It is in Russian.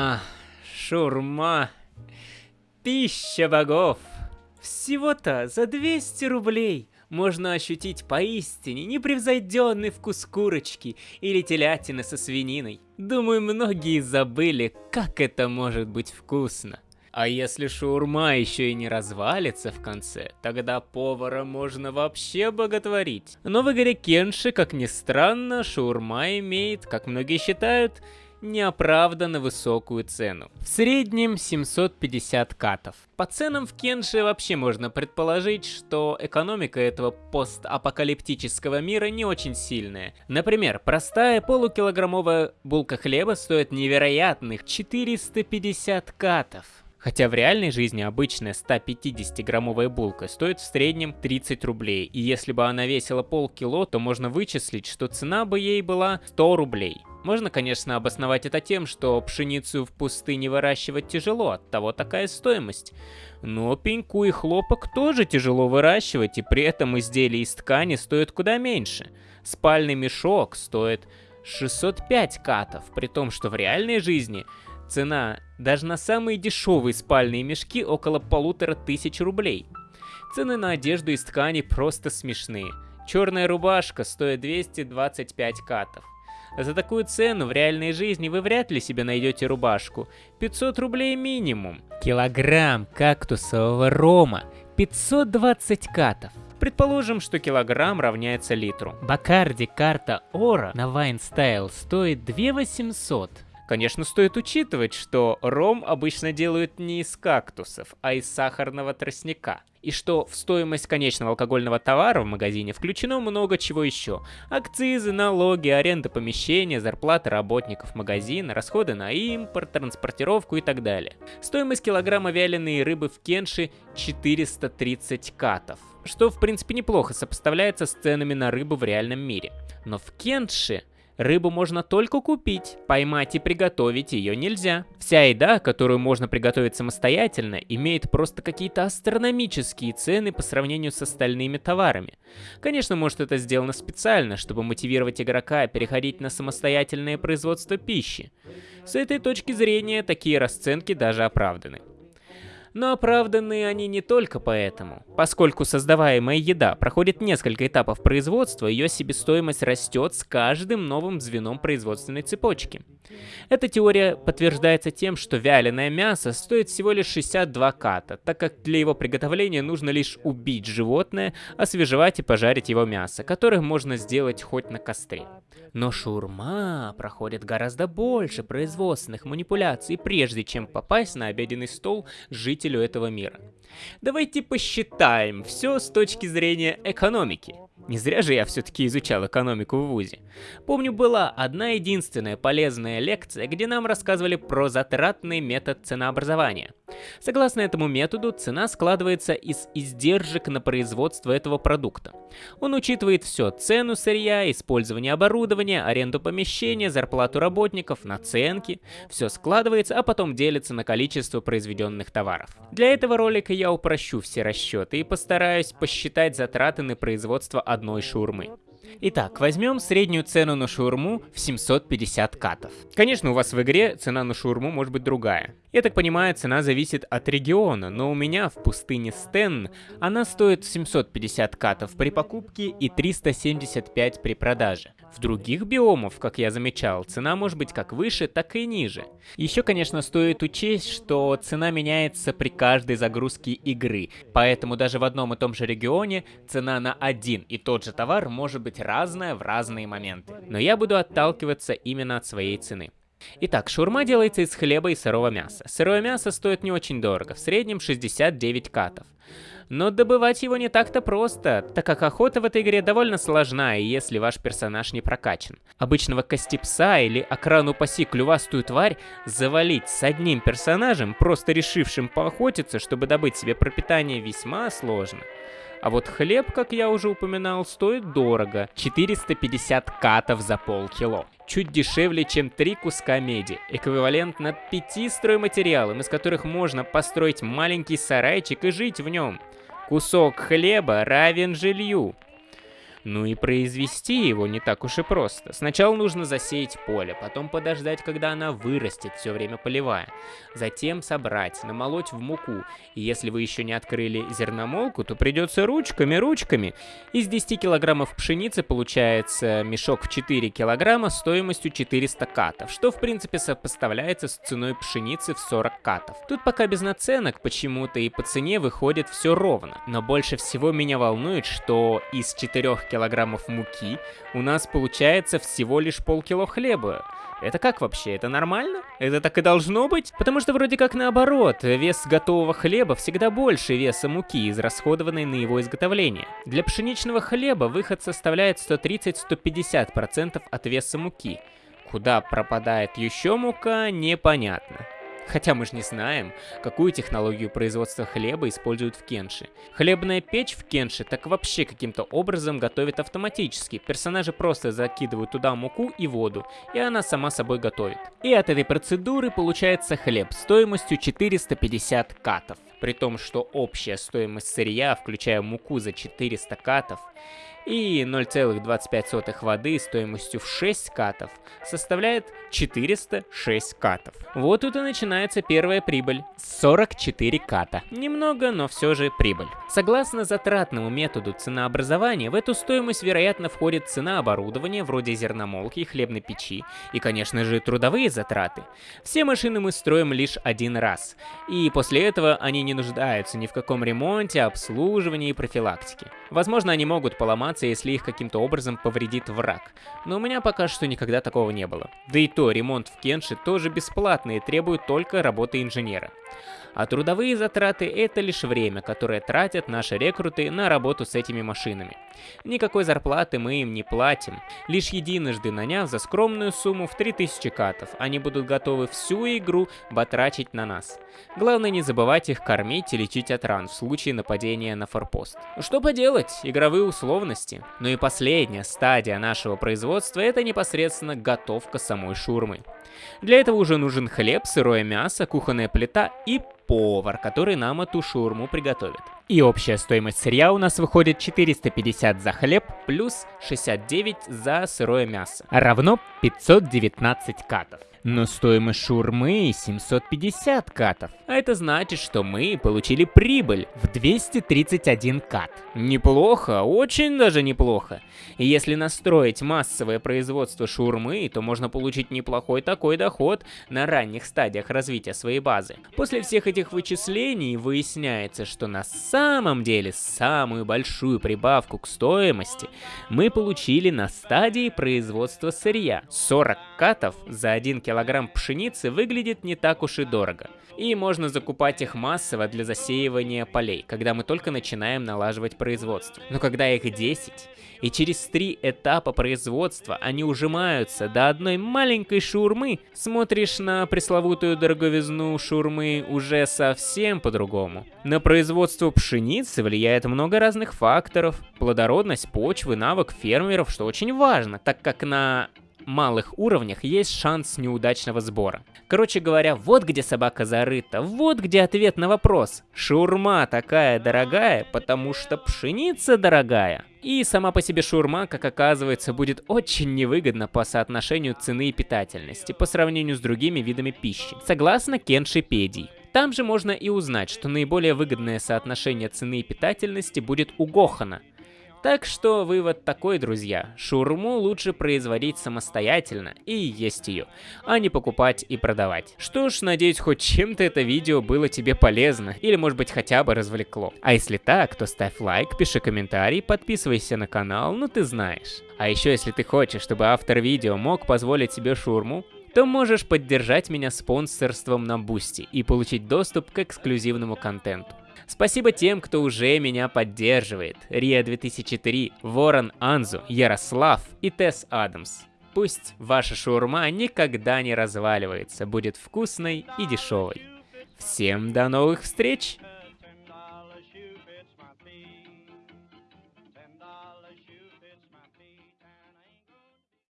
А, шурма. Пища богов. Всего-то за 200 рублей можно ощутить поистине непревзойденный вкус курочки или телятины со свининой. Думаю, многие забыли, как это может быть вкусно. А если шаурма еще и не развалится в конце, тогда повара можно вообще боготворить. Но в игре Кенши, как ни странно, шаурма имеет, как многие считают, неоправданно высокую цену. В среднем 750 катов. По ценам в Кенше вообще можно предположить, что экономика этого постапокалиптического мира не очень сильная. Например, простая полукилограммовая булка хлеба стоит невероятных 450 катов. Хотя в реальной жизни обычная 150-граммовая булка стоит в среднем 30 рублей, и если бы она весила полкило, то можно вычислить, что цена бы ей была 100 рублей. Можно, конечно, обосновать это тем, что пшеницу в пустыне выращивать тяжело, от того такая стоимость. Но пеньку и хлопок тоже тяжело выращивать, и при этом изделия из ткани стоят куда меньше. Спальный мешок стоит 605 катов, при том, что в реальной жизни цена даже на самые дешевые спальные мешки около полутора тысяч рублей. Цены на одежду из ткани просто смешные. Черная рубашка стоит 225 катов. За такую цену в реальной жизни вы вряд ли себе найдете рубашку. 500 рублей минимум. Килограмм кактусового рома. 520 катов. Предположим, что килограмм равняется литру. Бакарди карта Ора на Style стоит 2800. Конечно, стоит учитывать, что ром обычно делают не из кактусов, а из сахарного тростника. И что в стоимость конечного алкогольного товара в магазине включено много чего еще. Акцизы, налоги, аренда помещения, зарплаты работников магазина, расходы на импорт, транспортировку и так далее. Стоимость килограмма вяленой рыбы в Кенши 430 катов. Что в принципе неплохо сопоставляется с ценами на рыбу в реальном мире. Но в Кенши Рыбу можно только купить, поймать и приготовить ее нельзя. Вся еда, которую можно приготовить самостоятельно, имеет просто какие-то астрономические цены по сравнению с остальными товарами. Конечно, может это сделано специально, чтобы мотивировать игрока переходить на самостоятельное производство пищи. С этой точки зрения такие расценки даже оправданы. Но оправданы они не только поэтому. Поскольку создаваемая еда проходит несколько этапов производства, ее себестоимость растет с каждым новым звеном производственной цепочки. Эта теория подтверждается тем, что вяленое мясо стоит всего лишь 62 ката, так как для его приготовления нужно лишь убить животное, освежевать и пожарить его мясо, которое можно сделать хоть на костре. Но шурма проходит гораздо больше производственных манипуляций, прежде чем попасть на обеденный стол жителю этого мира. Давайте посчитаем все с точки зрения экономики. Не зря же я все-таки изучал экономику в ВУЗе. Помню, была одна единственная полезная лекция, где нам рассказывали про затратный метод ценообразования. Согласно этому методу, цена складывается из издержек на производство этого продукта. Он учитывает все – цену сырья, использование оборудования, аренду помещения, зарплату работников, наценки. Все складывается, а потом делится на количество произведенных товаров. Для этого ролика я упрощу все расчеты и постараюсь посчитать затраты на производство одной шаурмы. Итак, возьмем среднюю цену на шаурму в 750 катов. Конечно, у вас в игре цена на шаурму может быть другая. Я так понимаю, цена зависит от региона, но у меня в пустыне Стен она стоит 750 катов при покупке и 375 при продаже. В других биомах, как я замечал, цена может быть как выше, так и ниже. Еще, конечно, стоит учесть, что цена меняется при каждой загрузке игры, поэтому даже в одном и том же регионе цена на один и тот же товар может быть разная в разные моменты. Но я буду отталкиваться именно от своей цены. Итак, шаурма делается из хлеба и сырого мяса. Сырое мясо стоит не очень дорого, в среднем 69 катов. Но добывать его не так-то просто, так как охота в этой игре довольно сложна, и если ваш персонаж не прокачан. Обычного костепса или окрану паси клювастую тварь завалить с одним персонажем, просто решившим поохотиться, чтобы добыть себе пропитание, весьма сложно. А вот хлеб, как я уже упоминал, стоит дорого. 450 катов за полкило. Чуть дешевле, чем 3 куска меди. Эквивалентно 5 стройматериалам, из которых можно построить маленький сарайчик и жить в нем. Кусок хлеба равен жилью. Ну и произвести его не так уж и просто. Сначала нужно засеять поле, потом подождать, когда она вырастет, все время поливая. Затем собрать, намолоть в муку. И если вы еще не открыли зерномолку, то придется ручками, ручками. Из 10 килограммов пшеницы получается мешок в 4 килограмма стоимостью 400 катов, что в принципе сопоставляется с ценой пшеницы в 40 катов. Тут пока без наценок почему-то и по цене выходит все ровно. Но больше всего меня волнует, что из 4 килограммов муки у нас получается всего лишь полкило хлеба. Это как вообще? Это нормально? Это так и должно быть? Потому что вроде как наоборот, вес готового хлеба всегда больше веса муки, израсходованной на его изготовление. Для пшеничного хлеба выход составляет 130-150% от веса муки. Куда пропадает еще мука, непонятно. Хотя мы же не знаем, какую технологию производства хлеба используют в Кенши. Хлебная печь в Кенши так вообще каким-то образом готовит автоматически. Персонажи просто закидывают туда муку и воду, и она сама собой готовит. И от этой процедуры получается хлеб стоимостью 450 катов. При том, что общая стоимость сырья, включая муку за 400 катов, и 0,25 воды стоимостью в 6 катов составляет 406 катов. Вот тут и начинается первая прибыль. 44 ката. Немного, но все же прибыль. Согласно затратному методу ценообразования, в эту стоимость, вероятно, входит цена оборудования, вроде зерномолки и хлебной печи, и, конечно же, трудовые затраты. Все машины мы строим лишь один раз, и после этого они не нуждаются ни в каком ремонте, обслуживании и профилактике. Возможно, они могут поломаться, если их каким-то образом повредит враг, но у меня пока что никогда такого не было. Да и то, ремонт в Кенши тоже бесплатный и требует только работы инженера. А трудовые затраты – это лишь время, которое тратят наши рекруты на работу с этими машинами. Никакой зарплаты мы им не платим. Лишь единожды наняв за скромную сумму в 3000 катов, они будут готовы всю игру батрачить на нас. Главное не забывать их кормить и лечить от ран в случае нападения на форпост. Что поделать, игровые условности. Ну и последняя стадия нашего производства – это непосредственно готовка самой шурмы. Для этого уже нужен хлеб, сырое мясо, кухонная плита и повар, который нам эту шурму приготовит. И общая стоимость сырья у нас выходит 450 за хлеб плюс 69 за сырое мясо, равно 519 катов. Но стоимость шурмы 750 катов. А это значит, что мы получили прибыль в 231 кат. Неплохо, очень даже неплохо. И если настроить массовое производство шурмы, то можно получить неплохой такой доход на ранних стадиях развития своей базы. После всех этих вычислений выясняется, что на самом деле самую большую прибавку к стоимости мы получили на стадии производства сырья. 40 катов за 1 килограмм пшеницы выглядит не так уж и дорого. И можно закупать их массово для засеивания полей, когда мы только начинаем налаживать производство. Но когда их 10, и через три этапа производства они ужимаются до одной маленькой шурмы, смотришь на пресловутую дороговизну шурмы уже совсем по-другому. На производство пшеницы влияет много разных факторов, плодородность почвы, навык фермеров, что очень важно, так как на малых уровнях есть шанс неудачного сбора. Короче говоря, вот где собака зарыта, вот где ответ на вопрос. Шурма такая дорогая, потому что пшеница дорогая. И сама по себе шурма, как оказывается, будет очень невыгодна по соотношению цены и питательности по сравнению с другими видами пищи, согласно Кеншипедии. Там же можно и узнать, что наиболее выгодное соотношение цены и питательности будет у Гохана – так что вывод такой, друзья. Шурму лучше производить самостоятельно и есть ее, а не покупать и продавать. Что ж, надеюсь, хоть чем-то это видео было тебе полезно, или может быть хотя бы развлекло. А если так, то ставь лайк, пиши комментарий, подписывайся на канал, ну ты знаешь. А еще если ты хочешь, чтобы автор видео мог позволить себе шурму, то можешь поддержать меня спонсорством на Boosty и получить доступ к эксклюзивному контенту. Спасибо тем, кто уже меня поддерживает. Рия 2003, Ворон Анзу, Ярослав и Тесс Адамс. Пусть ваша шаурма никогда не разваливается, будет вкусной и дешевой. Всем до новых встреч!